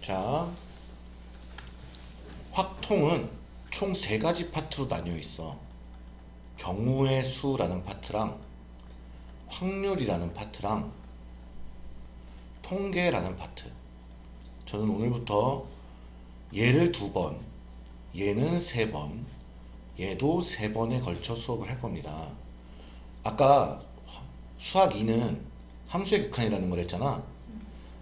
자, 확통은 총 세 가지 파트로 나뉘어 있어. 경우의 수라는 파트랑 확률이라는 파트랑 통계라는 파트. 저는 오늘부터 얘를 두 번, 얘는 세 번, 얘도 세 번에 걸쳐 수업을 할 겁니다. 아까 수학 2는 함수의 극한이라는 걸 했잖아.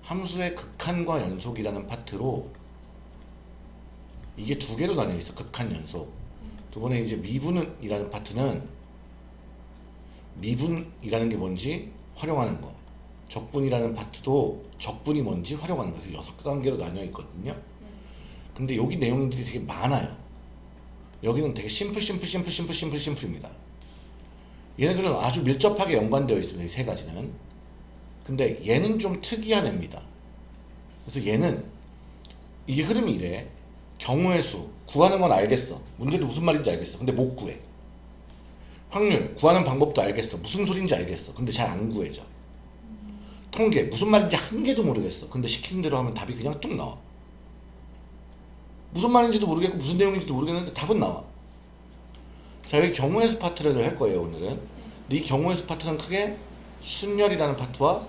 함수의 극한과 연속이라는 파트로 이게 두 개로 나뉘어 있어. 극한 연속. 두 번에 이제 미분이라는 파트는 미분이라는 게 뭔지 활용하는 거. 적분이라는 파트도 적분이 뭔지 활용하는 거에서 여섯 단계로 나뉘어 있거든요. 근데 여기 내용들이 되게 많아요. 여기는 되게 심플, 심플, 심플, 심플, 심플, 심플입니다. 얘네들은 아주 밀접하게 연관되어 있습니다. 이 세 가지는. 근데 얘는 좀 특이한 애입니다. 그래서 얘는 이 흐름이 이래. 경우의 수 구하는 건 알겠어. 문제도 무슨 말인지 알겠어. 근데 못 구해. 확률 구하는 방법도 알겠어. 무슨 소린지 알겠어. 근데 잘 안 구해져. 통계 무슨 말인지 한 개도 모르겠어. 근데 시키는 대로 하면 답이 그냥 뚝 나와. 무슨 말인지도 모르겠고 무슨 내용인지도 모르겠는데 답은 나와. 자 여기 경우의 수 파트를 할 거예요 오늘은. 근데 이 경우의 수 파트는 크게 순열이라는 파트와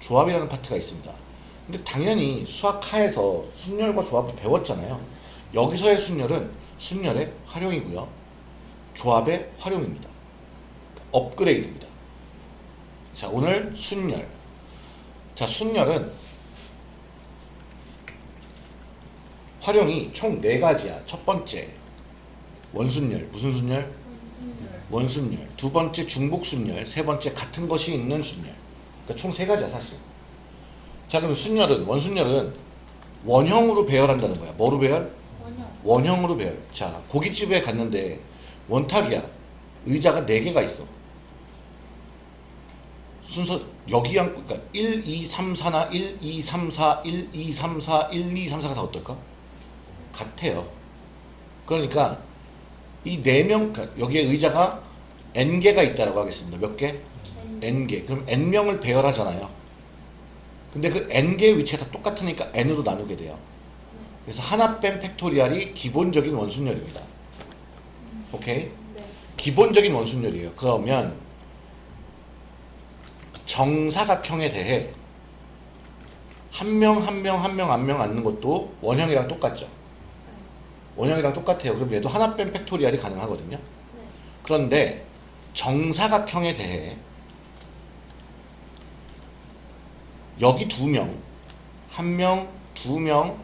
조합이라는 파트가 있습니다. 근데 당연히 수학하에서 순열과 조합을 배웠잖아요. 여기서의 순열은 순열의 활용이고요. 조합의 활용입니다. 업그레이드입니다. 자, 오늘 순열. 자, 순열은 활용이 총네 가지야. 첫 번째, 원순열. 무슨 순열? 원순열. 두 번째, 중복순열. 세 번째, 같은 것이 있는 순열. 그러니까 총세 가지야, 사실. 자, 그럼 순열은, 원순열은 원형으로 배열한다는 거야. 뭐로 배열? 원형. 원형 으로 배열. 자, 고깃집에 갔는데 원탁이야. 의자가 4개가 있어. 순서 여기 앉고 그러니까 1, 2, 3, 4나 1, 2, 3, 4, 1, 2, 3, 4, 1, 2, 3, 4가 다 어떨까? 같아요. 그러니까 이네명 그러니까 여기에 의자가 n개가 있다라고 하겠습니다. 몇 개? n개. 그럼 n명을 배열하잖아요. 근데 그 n개의 위치가 다 똑같으니까 n으로 나누게 돼요. 그래서 하나 뺀 팩토리알이 기본적인 원순열입니다. 오케이? 네. 기본적인 원순열이에요. 그러면 정사각형에 대해 한 명 한 명 한 명 한 명 앉는 것도 원형이랑 똑같죠. 원형이랑 똑같아요. 그럼 얘도 하나 뺀 factorial이 가능하거든요. 네. 그런데 정사각형에 대해 여기 두 명, 한 명, 두 명,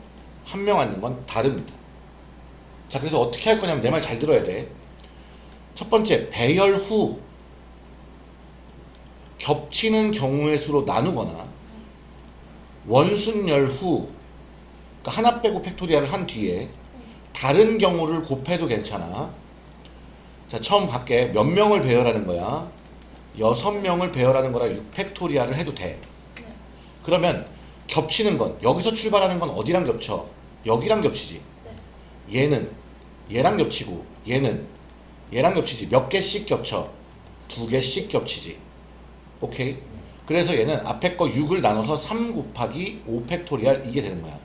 한 명 앉는 건 다릅니다. 자, 그래서 어떻게 할 거냐면 내 말 잘 들어야 돼. 첫 번째, 배열 후 겹치는 경우의 수로 나누거나 원순열 후 그러니까 하나 빼고 factorial을 한 뒤에 다른 경우를 곱해도 괜찮아. 자, 처음 밖에 몇 명을 배열하는 거야? 여섯 명을 배열하는 거라 6 factorial을 해도 돼. 네. 그러면 겹치는 건 여기서 출발하는 건 어디랑 겹쳐? 여기랑 겹치지. 네. 얘는 얘랑 겹치고 얘는 얘랑 겹치지. 몇 개씩 겹쳐? 두 개씩 겹치지. 오케이? 그래서 얘는 앞에 거 6을 나눠서 3 곱하기 5 factorial 이게 되는 거야.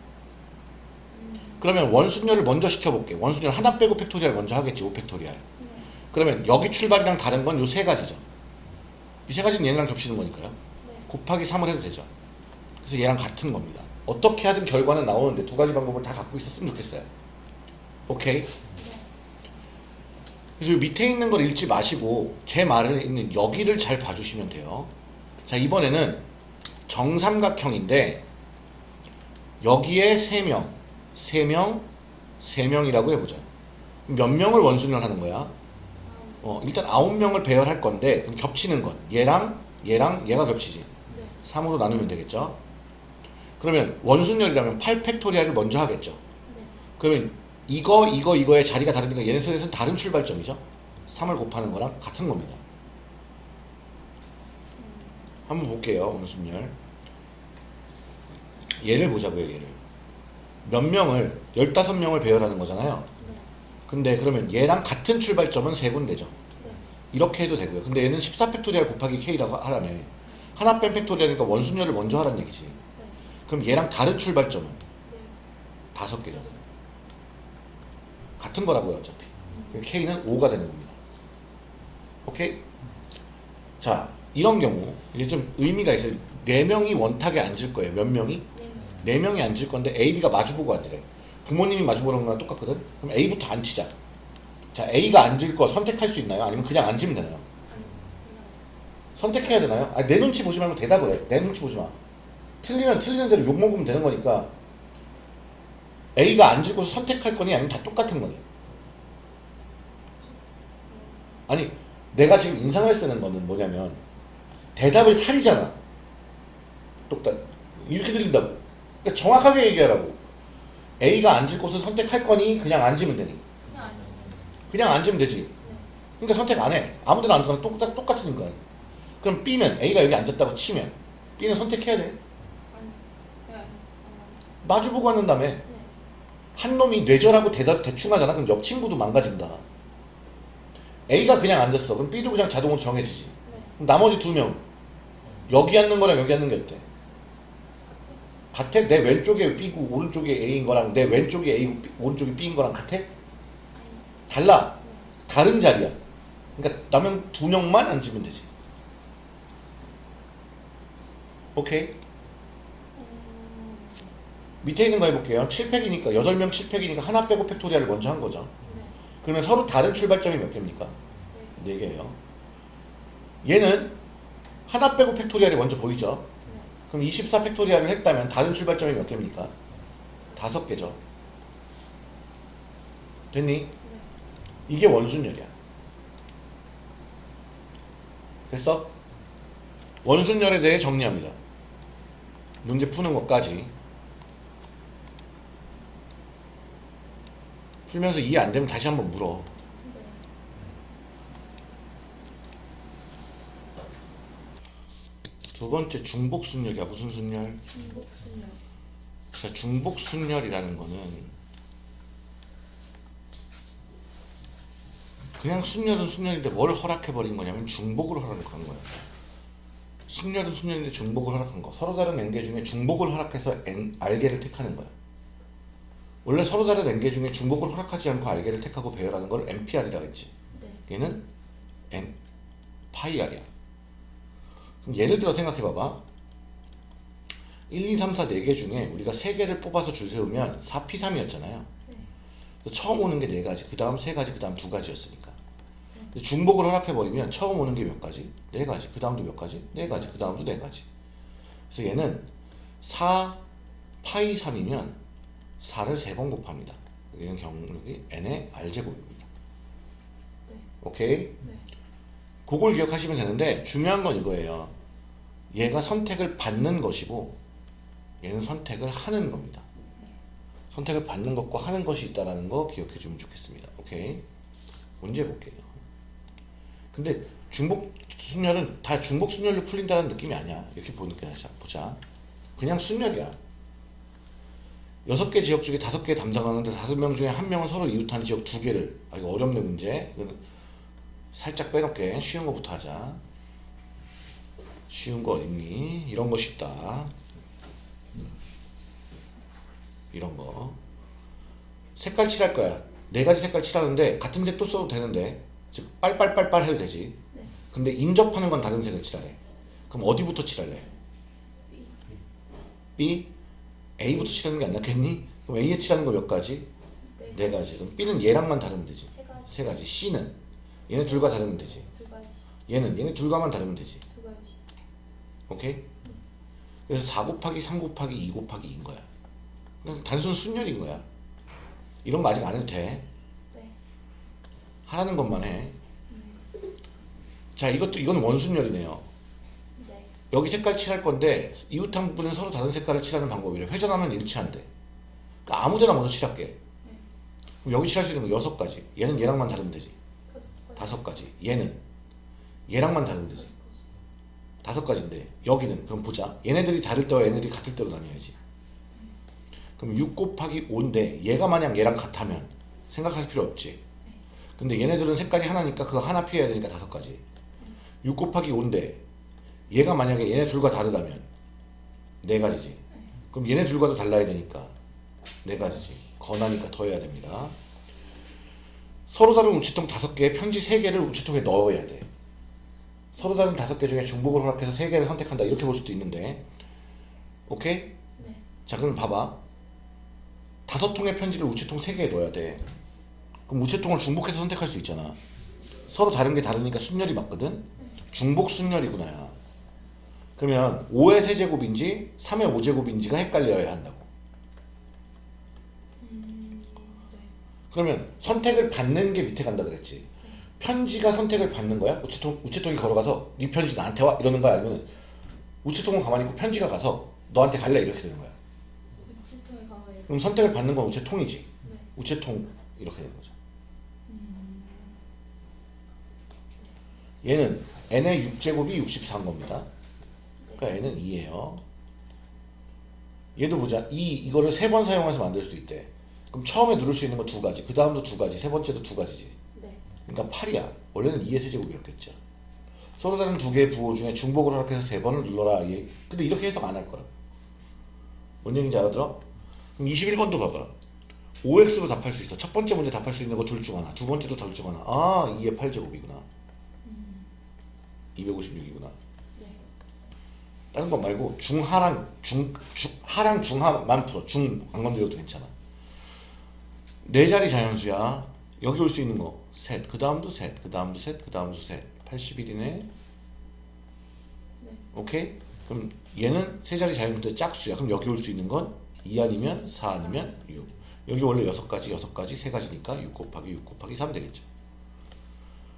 그러면 원순열을 먼저 시켜볼게. 원순열 하나 빼고 factorial 먼저 하겠지. 5 factorial. 네. 그러면 여기 출발이랑 다른 건 요 세 가지죠. 이 세 가지는 얘랑 겹치는 거니까요. 네. 곱하기 3을 해도 되죠. 그래서 얘랑 같은 겁니다. 어떻게 하든 결과는 나오는데 두 가지 방법을 다 갖고 있었으면 좋겠어요. 오케이? 네. 그래서 이 밑에 있는 걸 읽지 마시고 제 말에 있는 여기를 잘 봐주시면 돼요. 자 이번에는 정삼각형인데 여기에 3명, 3명, 3명이라고 해보자. 몇 명을 원순열 하는 거야? 어, 일단 9명을 배열할 건데 그럼 겹치는 건 얘랑 얘랑 얘가 겹치지. 네. 3으로 나누면 되겠죠. 그러면 원순열이라면 8팩토리얼을 먼저 하겠죠. 네. 그러면 이거 이거 이거의 자리가 다르니까 얘네들은 다른 출발점이죠. 3을 곱하는 거랑 같은 겁니다. 한번 볼게요. 원순열. 얘를 보자고요. 얘를. 몇 명을 15명을 배열하는 거잖아요. 네. 근데 그러면 얘랑 같은 출발점은 세 군데죠. 네. 이렇게 해도 되고요. 근데 얘는 14팩토리얼 곱하기 k라고 하라며. 하나 뺀 팩토리얼이니까 원순열을 먼저 하라는 얘기지. 네. 그럼 얘랑 다른 출발점은 네. 다섯 개잖아요. 같은 거라고요, 어차피. K는 5가 되는 겁니다. 오케이? 자, 이런 경우 이제 좀 의미가 있어요. 네 명이 원탁에 앉을 거예요. 몇 명이? 네 명이 앉을 건데 A, B가 마주보고 앉으래. 부모님이 마주보는 거랑 똑같거든. 그럼 A부터 앉히자. 자, A가 앉을 거 선택할 수 있나요? 아니면 그냥 앉으면 되나요? 선택해야 되나요? 아, 내 눈치 보지 말고 대답을 해. 내 눈치 보지 마. 틀리면 틀리는 대로 욕 먹으면 되는 거니까 A가 앉을 곳을 선택할 거니 아니면 다 똑같은 거니? 아니 내가 지금 인상을 쓰는 거는 뭐냐면 대답을 살이잖아. 똑같 이렇게 들린다고. 그러니까 정확하게 얘기하라고. A가 앉을 곳을 선택할 거니 그냥 앉으면 되니? 그냥 앉으면 되지. 네. 그러니까 선택 안 해. 아무 데나 앉거나 똑같, 똑같으니까. 그럼 B는 A가 여기 앉았다고 치면 B는 선택해야 돼. 마주보고 앉는 다음에 네. 한 놈이 뇌절하고 대답 대충 하잖아. 그럼 옆 친구도 망가진다. A가 그냥 앉았어. 그럼 B도 그냥 자동으로 정해지지. 네. 그럼 나머지 두 명. 여기 앉는 거랑 여기 앉는 게 어때? 같아? 내 왼쪽에 B고 오른쪽에 A인 거랑 내 왼쪽에 A고 B- 오른쪽에 B인 거랑 같아? 달라. 네. 다른 자리야. 그러니까 남은 두 명만 앉으면 되지. 오케이. 음, 밑에 있는 거 해볼게요. 7팩이니까 8명 7팩이니까 하나 빼고 팩토리얼을 먼저 한 거죠. 네. 그러면 서로 다른 출발점이 몇 개입니까? 네. 4개예요. 얘는 하나 빼고 팩토리얼을 먼저 보이죠? 네. 그럼 24 팩토리얼을 했다면 다른 출발점이 몇 개입니까? 다섯 개죠. 됐니? 네. 이게 원순열이야. 됐어? 원순열에 대해 정리합니다. 문제 푸는 것까지. 풀면서 이해 안 되면 다시 한번 물어. 네. 두 번째 중복 순열이야. 무슨 순열? 중복 순열. 자, 중복 순열이라는 거는 그냥 순열은 순열인데 뭘 허락해 버린 거냐면 중복을 허락한 거야. 순열은 순열인데 중복을 허락한 거. 서로 다른 엔계 중에 중복을 허락해서 엔, 알게를 택하는 거야. 원래 서로 다른 엔계 중에 중복을 허락하지 않고 알게를 택하고 배열하는 걸 NPR이라고 했지. 네. 얘는 N 파이 R이야. 그럼 예를 들어 생각해 봐봐. 1, 2, 3, 4, 4개 중에 우리가 3개를 뽑아서 줄 세우면 4P3이었잖아요. 네. 처음 오는 게 4가지, 그 다음 3가지, 그 다음 2가지였으니까. 중복을 허락해버리면 처음 오는 게 몇 가지? 4가지, 그 다음도 몇 가지? 4가지, 그 다음도 4가지. 그래서 얘는 4 파이 3이면 4를 3번 곱합니다. 여기는 경력이 n의 r제곱입니다. 네. 오케이? 네. 그걸 기억하시면 되는데 중요한 건 이거예요. 얘가 선택을 받는 것이고 얘는 선택을 하는 겁니다. 선택을 받는 것과 하는 것이 있다라는 거 기억해 주면 좋겠습니다. 오케이? 문제 볼게요. 근데 중복 순열은 다 중복 순열로 풀린다는 느낌이 아니야. 이렇게 보니까 자, 보자. 그냥 순열이야. 여섯 개 지역 중에 다섯 개 담당하는데 다섯 명 중에 한 명은 서로 이웃한 지역 두 개를 아 이거 어렵네 문제. 이거는 살짝 빼놓게 쉬운 거부터 하자. 쉬운 거 어딨니? 이런 거 쉽다. 이런 거. 색깔 칠할 거야. 네 가지 색깔 칠하는데 같은 색 또 써도 되는데 즉 빨빨빨빨 해도 되지. 네. 근데 인접하는 건 다른 색을 칠하래. 그럼 어디부터 칠할래? B? A부터 칠하는 게 안 낫겠니? 그럼 A에 칠하는 거 몇 가지? 네. 네 가지. 그럼 B는 얘랑만 다르면 되지. 세 가지. 세 가지. C는 얘네 둘과 다르면 되지. 두 가지. 얘는 얘네 둘과만 다르면 되지. 두 가지. 오케이? 그래서 4 곱하기 3 곱하기 2 곱하기 2인 거야. 단순 순열인 거야. 이런 거 아직 안 해도 돼. 네. 하라는 것만 해. 네. 자, 이것도 이건 원순열이네요. 네. 여기 색깔 칠할 건데 이웃한 부분은 서로 다른 색깔을 칠하는 방법이래. 회전하면 일치한대. 그러니까 아무데나 먼저 칠할게. 그럼 여기 칠할 수 있는 거 여섯 가지. 얘는 얘랑만 다르면 되지. 다섯 가지. 얘는 얘랑만 다르면 되지. 다섯 가지인데 여기는 그럼 보자. 얘네들이 다를 때와 얘네들이 같을 때로 나뉘어야지. 그럼 6 곱하기 5인데 얘가 만약 얘랑 같다면 생각할 필요 없지. 근데 얘네들은 색깔이 하나니까 그거 하나 피해야 되니까 다섯 가지. 6 곱하기 5인데 얘가 만약에 얘네 둘과 다르다면 네 가지지. 그럼 얘네 둘과도 달라야 되니까 네 가지지. 건하니까 더 해야 됩니다. 서로 다른 우체통 다섯 개에 편지 세 개를 우체통에 넣어야 돼. 서로 다른 다섯 개 중에 중복을 허락해서 세 개를 선택한다. 이렇게 볼 수도 있는데. 오케이? 네. 자, 그럼 봐봐. 다섯 통의 편지를 우체통 세 개에 넣어야 돼. 그럼 우체통을 중복해서 선택할 수 있잖아. 서로 다른 게 다르니까 순열이 맞거든? 중복 순열이구나. 그러면 5의 세제곱인지 3의 5제곱인지가 헷갈려야 한다고. 음, 네. 그러면 선택을 받는 게 밑에 간다 그랬지. 편지가 선택을 받는 거야? 우체통, 우체통이 걸어가서 네 편지 나한테 와? 이러는 거야? 아니면 우체통은 가만히 있고 편지가 가서 너한테 갈래? 이렇게 되는 거야. 그럼 선택을 받는 건 우체통이지. 네. 우체통 이렇게 되는 거죠. 음, 얘는 n의 6제곱이 64인 겁니다. 그러니까 n은 2예요. 얘도 보자. 2 이거를 세 번 사용해서 만들 수 있대. 그럼 처음에 누를 수 있는 거 두 가지, 그 다음도 두 가지, 세 번째도 두 가지지. 네. 그러니까 8이야. 원래는 2의 세제곱이었겠죠. 서로 다른 두 개의 부호 중에 중복을 허락해서 세 번을 눌러라. 얘. 근데 이렇게 해석 안 할 거라. 뭔 얘기인지 알아들어? 그럼 21번도 봐봐. 5x로 답할 수 있어. 첫 번째 문제 답할 수 있는 거 둘 중 하나. 두 번째도 둘 중 하나. 아, 2의 8제곱이구나. 256이구나. 네. 다른 거 말고 중하랑 중, 중 하랑 중하만 풀어. 중 안 건드려도 괜찮아. 네 자리 자연수야. 여기 올 수 있는 거 셋. 그 다음도 셋. 그 다음도 셋. 그 다음도 셋. 81이네. 네. 오케이? 그럼 얘는 세 자리 자연수인데 짝수야. 그럼 여기 올 수 있는 건 2 아니면 4 아니면 6. 여기 원래 6가지, 6가지, 3가지니까 6 곱하기 6 곱하기 3 되겠죠.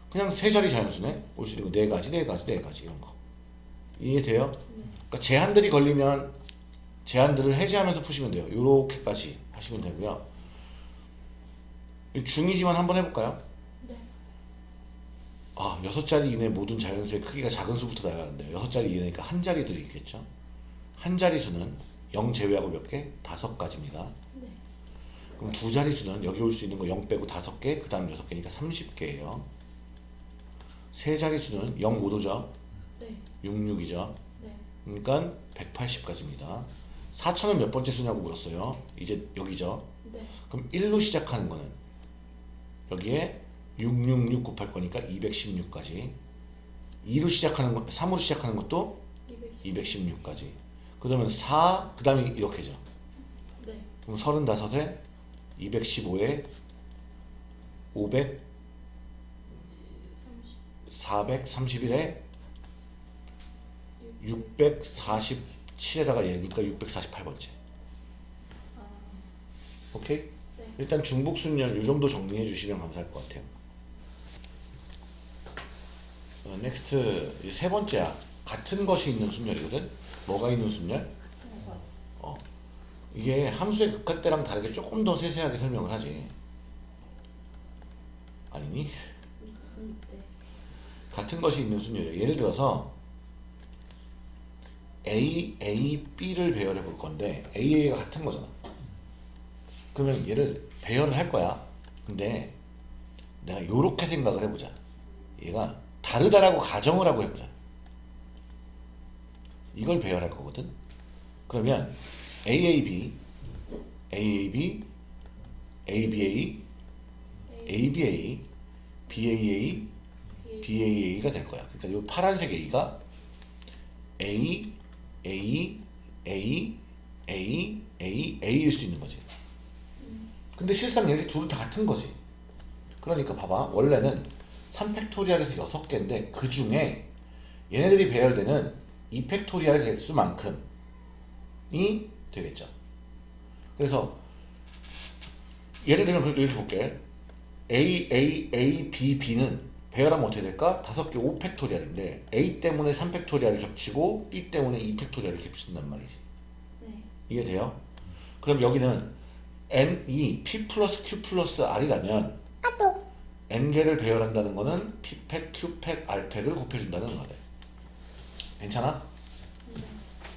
그냥 세 자리 자연수네. 올 수 있는 거 4가지, 4가지, 4가지 이런 거. 이해돼요? 그러니까 제한들이 걸리면 제한들을 해제하면서 푸시면 돼요. 요렇게까지 하시면 되고요. 이 중이지만 한번 해볼까요? 네. 아, 여섯 자리 이내 모든 자연수의 크기가 작은 수부터 나야 하는데 여섯 자리 이내니까 한 자리들이 있겠죠. 한 자리수는 0 제외하고 몇 개? 다섯 가지입니다. 네. 그럼 두 자리수는 여기 올 수 있는 거 0 빼고 다섯 개, 그 다음 여섯 개니까 30개예요. 세 자리수는 0못 오죠. 네. 66이죠. 네. 그러니까 180까지입니다. 4천은 몇 번째 수냐고 물었어요. 이제 여기죠. 네. 그럼 1로 시작하는 거는 여기에 666 곱할 거니까 216까지 2로 시작하는 거 3으로 시작하는 것도 200. 216 까지 그러면 4, 그 다음에 이렇게죠. 네. 그럼 35에 215에 500, 30. 431에 647에다가 얘니까 648번째. 아, 오케이? 네. 일단 중복 순열 이 정도 정리해 주시면 감사할 것 같아요. 어, next 이 세 번째야. 같은 것이 있는 순열이거든. 뭐가 있는 순열? 어. 이게 함수의 극할 때랑 다르게 조금 더 세세하게 설명을 하지. 아니니? 음, 네. 같은 것이 있는 순열이에요. 예를 들어서 A, A, B를 배열해 볼 건데 A, A가 같은 거잖아. 그러면 얘를 배열을 할 거야. 근데 내가 요렇게 생각을 해보자. 얘가 다르다라고 가정을 하고 해보자. 이걸 배열할 거거든. 그러면 AAB, AAB, ABA, ABA, BAA, BAA가 될 거야. 그러니까 이 파란색 A가 A, A, A, A, A, A일 수 있는 거지. 근데 실상 얘네 둘은 다 같은 거지. 그러니까 봐봐. 원래는 3팩토리알에서 6개인데 그 중에 얘네들이 배열되는 2팩토리알 개수만큼이 되겠죠. 그래서 예를 들면 이렇게 볼게. A, A, A, B, B는 배열하면 어떻게 될까? 다섯 개 5팩토리얼인데 A 때문에 3팩토리얼이 겹치고 B 때문에 2팩토리얼이 겹친단 말이지. 네. 이해돼요? 그럼 여기는 N이 P 플러스 Q 플러스 R이라면 N개를 배열한다는 거는 P팩, Q팩, R팩을 곱해준다는 거네. 괜찮아?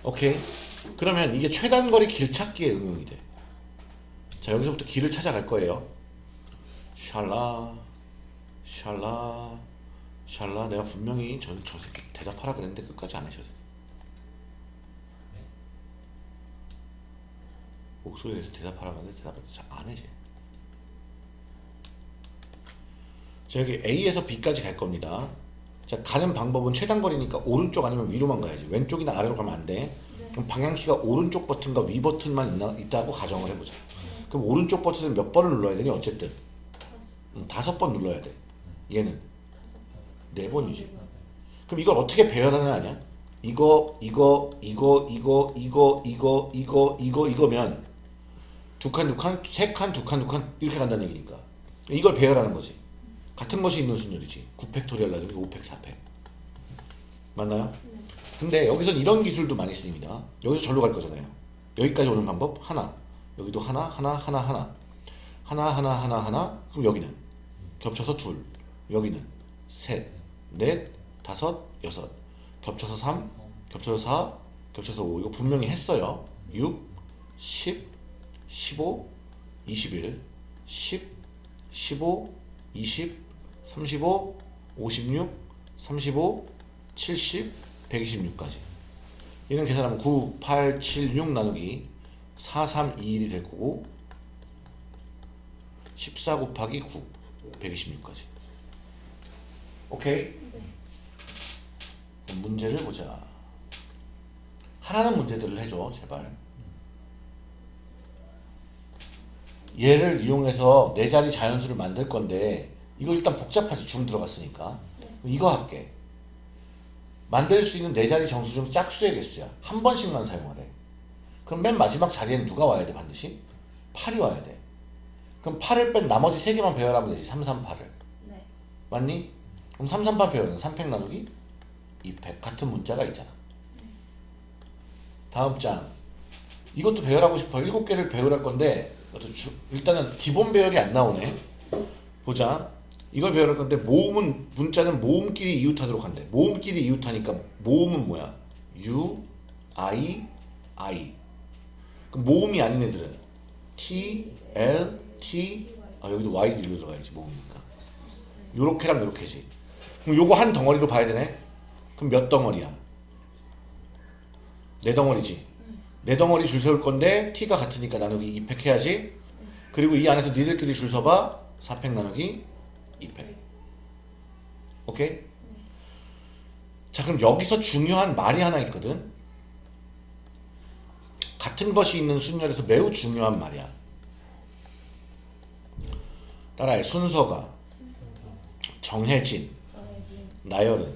오케이. 그러면 이게 최단거리 길찾기에 응용이 돼. 자 여기서부터 길을 찾아갈 거예요. 샬라 샬라 샬라 내가 분명히 저, 저 새끼 대답하라 그랬는데 끝까지 안 하셔서 목소리 내서 대답하라고 하는데 대답을 잘안 해, 쟤. 자, 여기 A에서 B까지 갈 겁니다. 자, 가는 방법은 최단거리니까 오른쪽 아니면 위로만 가야지. 왼쪽이나 아래로 가면 안 돼. 그럼 방향키가 오른쪽 버튼과 위 버튼만 있나, 있다고 가정을 해보자. 그럼 오른쪽 버튼을 몇 번을 눌러야 되니? 어쨌든. 다섯 번 눌러야 돼. 얘는. 네 번이지. 그럼 이걸 어떻게 배열하느냐 아니야? 이거 이거 이거 이거 이거 이거 이거 이거 이거면 두 칸 두 칸 세 칸 두 칸 두 칸 이렇게 간다는 얘기니까 이걸 배열하는 거지 같은 것이 있는 순열이지 9팩토리얼 나중에 5팩 4팩 맞나요? 네. 근데 여기선 이런 기술도 많이 쓰입니다 여기서 절로 갈 거잖아요 여기까지 오는 방법 하나 여기도 하나 하나 하나 하나 하나 하나 하나 하나 그럼 여기는 겹쳐서 둘 여기는 셋 넷, 다섯, 여섯. 겹쳐서 3, 겹쳐서 4, 겹쳐서 5 이거 분명히 했어요. 6, 10, 15, 21, 10, 15, 20, 35, 56, 35, 70, 126까지. 얘는 계산하면 9, 8, 7, 6 나누기 4, 3, 2, 1이 될 거고 14 곱하기 9, 126까지 오케이? 네. 문제를 보자. 하라는 문제들을 해줘, 제발. 얘를 이용해서 네 자리 자연수를 만들 건데 이거 일단 복잡하지 중 들어갔으니까 이거 할게. 만들 수 있는 네 자리 정수 중 짝수의 개수야. 한 번씩만 사용하래. 그럼 맨 마지막 자리에는 누가 와야 돼 반드시? 8이 와야 돼. 그럼 8을 뺀 나머지 세 개만 배열하면 되지. 3, 3, 8을. 네. 맞니? 그럼 3, 3, 8 배열은 3팩 나누기 2팩 같은 문자가 있잖아. 다음 장. 이것도 배열하고 싶어. 7개를 배열할 건데 주- 일단은 기본 배열이 안 나오네. 보자. 이걸 배열할 건데 모음은 문자는 모음끼리 이웃하도록 한대. 모음끼리 이웃하니까 모음은 뭐야? U, I, I. 그럼 모음이 아닌 애들은 T, L, T. 아 여기도 Y 일로 들어가야지 모음이니까. 요렇게랑 요렇게지. 그럼 요거 한 덩어리로 봐야 되네. 그럼 몇 덩어리야? 네 덩어리지. 네 덩어리 줄 세울 건데 t가 같으니까 나누기 2팩 해야지. 그리고 이 안에서 니들끼리 줄 서봐. 4팩 나누기 2팩. 오케이? 자 그럼 여기서 중요한 말이 하나 있거든. 같은 것이 있는 순열에서 매우 중요한 말이야. 따라해. 순서가 정해진 정해진 나열은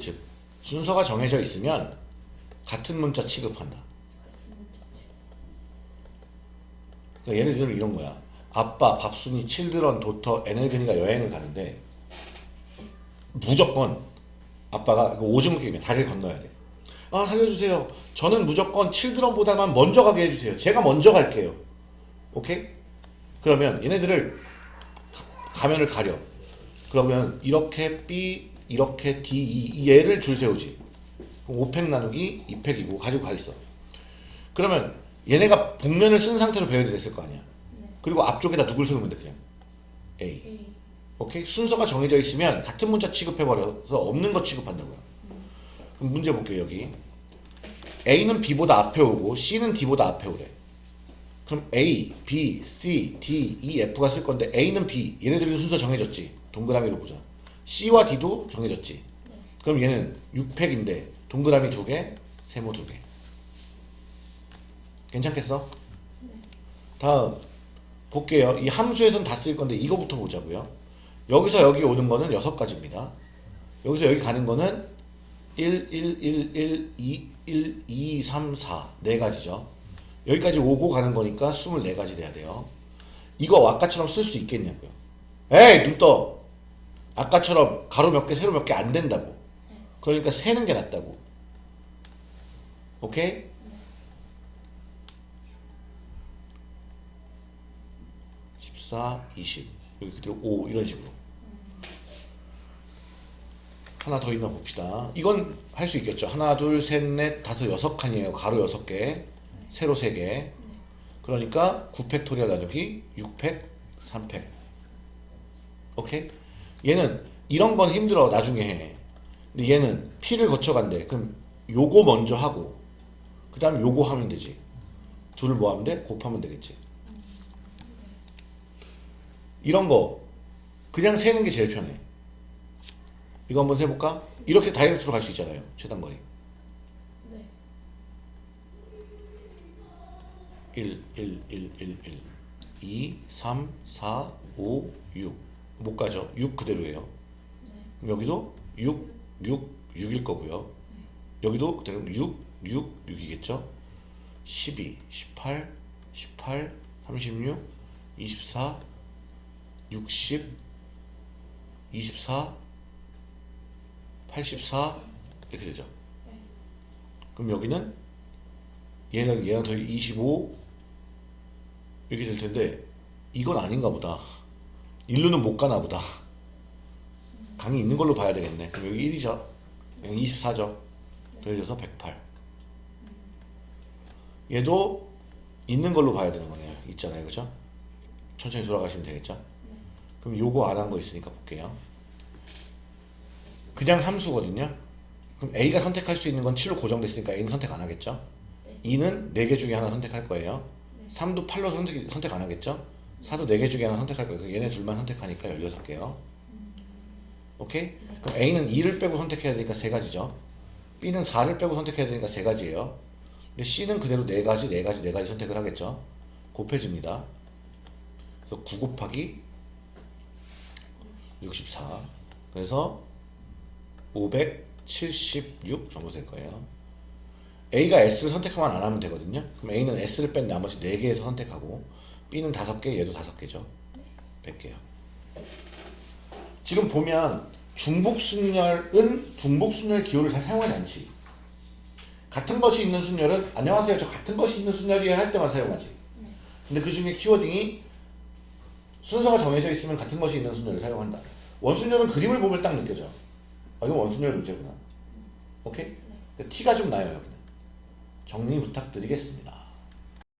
즉 순서가 정해져 있으면 같은 문자 취급한다. 그러니까 예를 들면 이런 거야. 아빠, 밥순이, 칠드런, 도터, 에넬근이가 여행을 가는데 무조건 아빠가 오징어 게임에 다리를 건너야 돼. 아 살려주세요. 저는 무조건 칠드런보다만 먼저 가게 해주세요. 제가 먼저 갈게요. 오케이? 그러면 얘네들을 가- 가면을 가려. 그러면 이렇게 B, 이렇게 D, E 이 얘를 줄 세우지. 그럼 5팩 나누기 2팩이고 가지고 가 있어. 그러면 얘네가 복면을 쓴 상태로 배열이 됐을 거 아니야. 네. 그리고 앞쪽에다 누굴 세우면 돼 그냥 A. A. 오케이? 순서가 정해져 있으면 같은 문자 취급해버려서 없는 거 취급한다고요. 그럼 문제 볼게요 여기. A는 B보다 앞에 오고 C는 D보다 앞에 오래. 그럼 A, B, C, D, E, F가 쓸 건데 A는 B. 얘네들이 순서 정해졌지. 동그라미로 보자. C와 D도 정해졌지. 그럼 얘는 6팩인데 동그라미 두 개, 세모 두 개. 괜찮겠어? 다음 볼게요. 이 함수에선 다 쓸 건데 이거부터 보자고요. 여기서 여기 오는 거는 여섯 가지입니다. 여기서 여기 가는 거는 1, 1, 1, 1, 2, 1, 2, 3, 4. 네 가지죠. 여기까지 오고 가는 거니까 24가지 돼야 돼요. 이거 아까처럼 쓸 수 있겠냐고요. 에이, 눈 떠! 아까처럼 가로 몇 개, 세로 몇 개 안 된다고. 그러니까 세는 게 낫다고. 오케이? 십사, 이십 여기 그대로 오 이런 식으로 하나 더 있나 봅시다. 이건 할 수 있겠죠. 하나, 둘, 셋, 넷, 다섯, 여섯 칸이에요. 가로 여섯 개, 세로 세 개. 그러니까 9팩토리얼 나누기 6팩, 3팩. 오케이? 얘는 이런 건 힘들어. 나중에 해. 근데 얘는 P를 거쳐간대. 그럼 요거 먼저 하고 그 다음에 요거 하면 되지. 둘을 뭐 하면 돼? 곱하면 되겠지. 이런 거 그냥 세는 게 제일 편해. 이거 한번 세볼까? 이렇게 다이렉트로 갈 수 있잖아요. 최단거리. 네. 1, 1, 1, 1, 1, 2, 3, 4, 5, 6. 못 가죠. 6 그대로예요. 네. 여기도 6, 6, 6일 거고요. 여기도 그대로 6, 6, 6이겠죠. 12, 18, 18, 36, 24, 60, 24, 84 이렇게 되죠. 네. 그럼 여기는 얘는 얘는 더25 이렇게 될 텐데 이건 아닌가 보다. 일루는 못 가나 보다. 강이 있는 걸로 봐야 되겠네. 그럼 여기 1이죠. 여기 24죠. 더해져서 108. 얘도 있는 걸로 봐야 되는 거네요. 있잖아요. 그죠? 천천히 돌아가시면 되겠죠? 그럼 요거 안 한 거 있으니까 볼게요. 그냥 함수거든요. 그럼 A가 선택할 수 있는 건 7로 고정됐으니까 A는 선택 안 하겠죠? 네. 2는 4개 중에 하나 선택할 거예요. 3도 8로 선택, 선택 안 하겠죠? 4도 4개 중에 하나 선택할 거예요. 얘네 둘만 선택하니까 16개요. 오케이? 그럼 A는 2를 빼고 선택해야 되니까 3가지죠. B는 4를 빼고 선택해야 되니까 3가지예요. 근데 C는 그대로 4가지, 4가지, 4가지 선택을 하겠죠. 곱해집니다. 그래서 9 곱하기 64. 그래서 576 정도 될 거예요. A가 S를 선택하면 안 하면 되거든요. 그럼 A는 S를 뺀 나머지 4개에서 선택하고 B는 5개, 얘도 5개죠. 100개요. 지금 보면 중복순열은 중복순열 기호를 잘 사용하지 않지. 같은 것이 있는 순열은 안녕하세요. 저 같은 것이 있는 순열이에요 할 때만 사용하지. 근데 그 중에 키워딩이 순서가 정해져 있으면 같은 것이 있는 순열을 사용한다. 원순열은 그림을 보면 딱 느껴져. 아, 이거 원순열 문제구나. 오케이? 티가 좀 나요, 여기는. 정리 부탁드리겠습니다.